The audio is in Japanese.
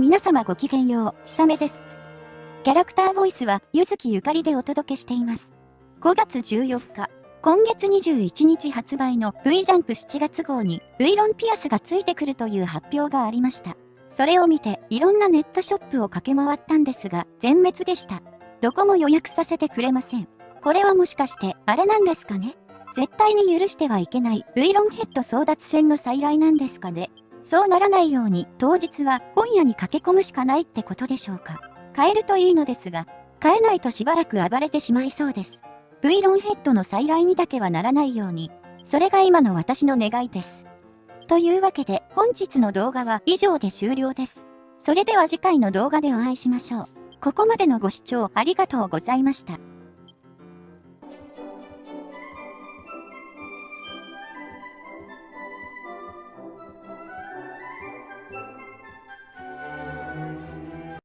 皆様ごきげんよう、ひさめです。キャラクターボイスは、ゆずきゆかりでお届けしています。5月14日、今月21日発売の V ジャンプ7月号に V ロンピアスがついてくるという発表がありました。それを見て、いろんなネットショップを駆け回ったんですが、全滅でした。どこも予約させてくれません。これはもしかして、あれなんですかね？絶対に許してはいけない V ロンヘッド争奪戦の再来なんですかね？そうならないように当日は本屋に駆け込むしかないってことでしょうか。買えるといいのですが、買えないとしばらく暴れてしまいそうです。V ロンヘッドの再来にだけはならないように、それが今の私の願いです。というわけで本日の動画は以上で終了です。それでは次回の動画でお会いしましょう。ここまでのご視聴ありがとうございました。